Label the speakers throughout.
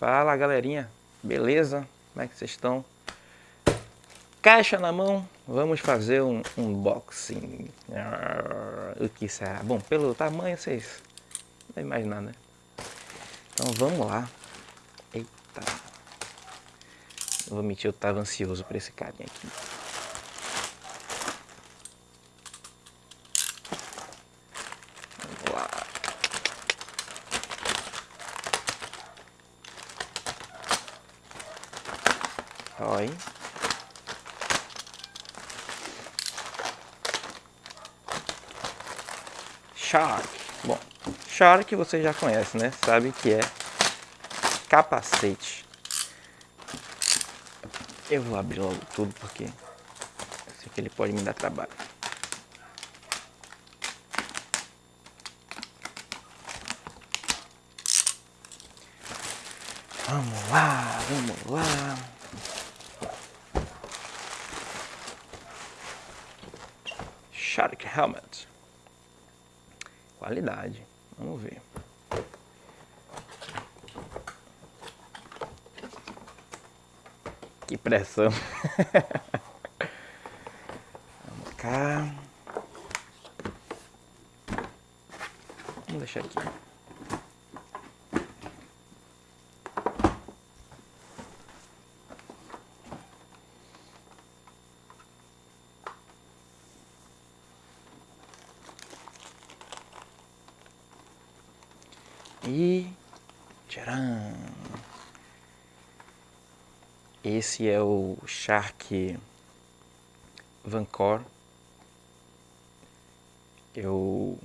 Speaker 1: Fala galerinha, beleza? Como é que vocês estão? Caixa na mão, vamos fazer um unboxing. O que será? Bom, pelo tamanho vocês não imaginar, né? Então vamos lá. Eita. vou mentir, eu tava ansioso por esse carinha aqui. Olha. Shark. Bom, Shark você já conhece, né? Sabe que é capacete. Eu vou abrir logo tudo porque eu sei que ele pode me dar trabalho. Vamos lá, vamos lá. Shark Helmet. Qualidade. Vamos ver. Que pressão. Vamos cá. Vamos deixar aqui. E tcharam! Esse é o Shark Vancor. Eu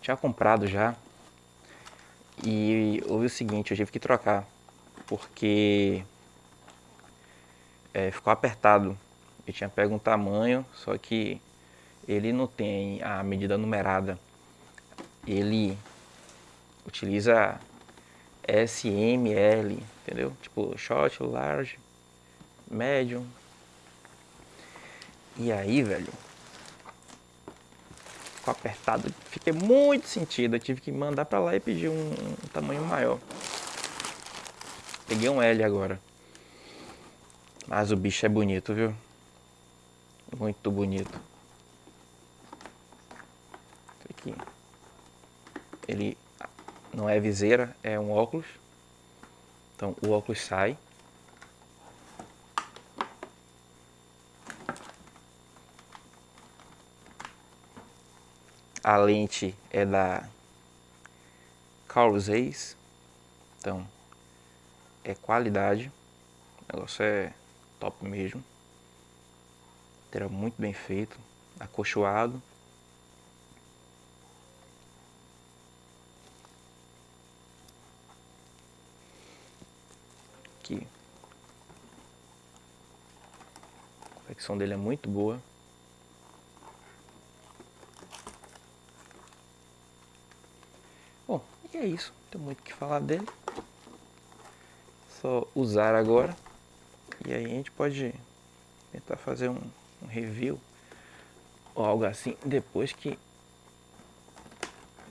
Speaker 1: tinha comprado já e houve o seguinte, eu tive que trocar porque é, ficou apertado. Eu tinha pego um tamanho, só que ele não tem a medida numerada ele utiliza SML, entendeu? Tipo short, large, medium. E aí, velho, ficou apertado, fiquei muito sentido, eu tive que mandar pra lá e pedir um, um tamanho maior. Peguei um L agora. Mas o bicho é bonito, viu? Muito bonito. Aqui ele não é viseira, é um óculos. Então o óculos sai. A lente é da Carl Zeiss. Então é qualidade. O negócio é top mesmo. Era muito bem feito, acolchoado. Aqui. A confecção dele é muito boa. Bom, e é isso. Não tem muito o que falar dele. Só usar agora. E aí a gente pode tentar fazer um, um review ou algo assim depois que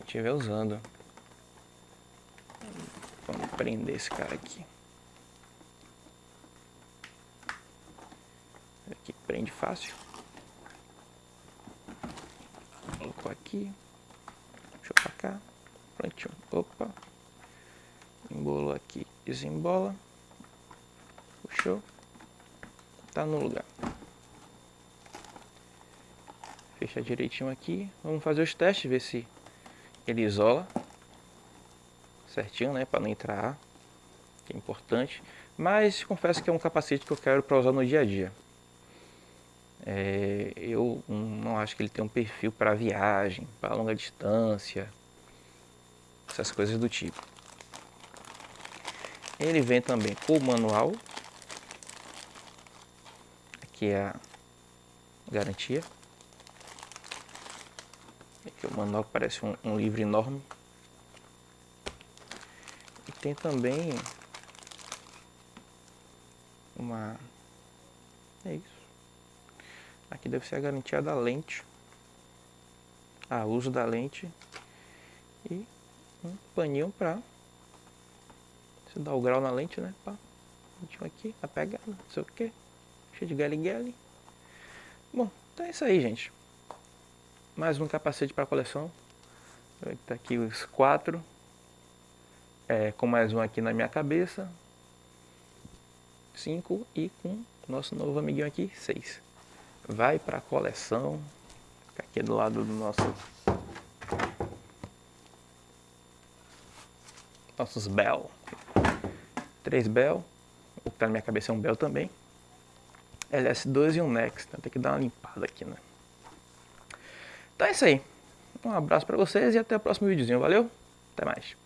Speaker 1: estiver usando. Vamos prender esse cara aqui. Aqui prende fácil. Colocou aqui. Puxou pra cá. Prontinho. Opa. Embolou aqui. Desembola. Puxou. Tá no lugar. Fecha direitinho aqui. Vamos fazer os testes, ver se ele isola certinho, né? Para não entrar ar, que é importante. Mas confesso que é um capacete que eu quero para usar no dia a dia. É, eu não acho que ele tem um perfil para viagem, para longa distância, essas coisas do tipo. Ele vem também com o manual, aqui é a garantia. Aqui o manual parece um, um livro enorme. E tem também uma... é isso. Aqui deve ser a garantia da lente. Ah, uso da lente. E um paninho para Você dá o grau na lente, né? Pá. Aqui, a pegada, não sei o que. Cheio de gale Bom, então é isso aí, gente. Mais um capacete para coleção. Tá aqui os quatro. É, com mais um aqui na minha cabeça. Cinco. E com nosso novo amiguinho aqui, seis. Vai para coleção. Fica aqui do lado do nosso nossos Bell. Três Bell. O que tá na minha cabeça é um Bell também. LS2 e um Nex. Então tem que dar uma limpada aqui, né? Então é isso aí. Um abraço pra vocês e até o próximo videozinho. Valeu? Até mais.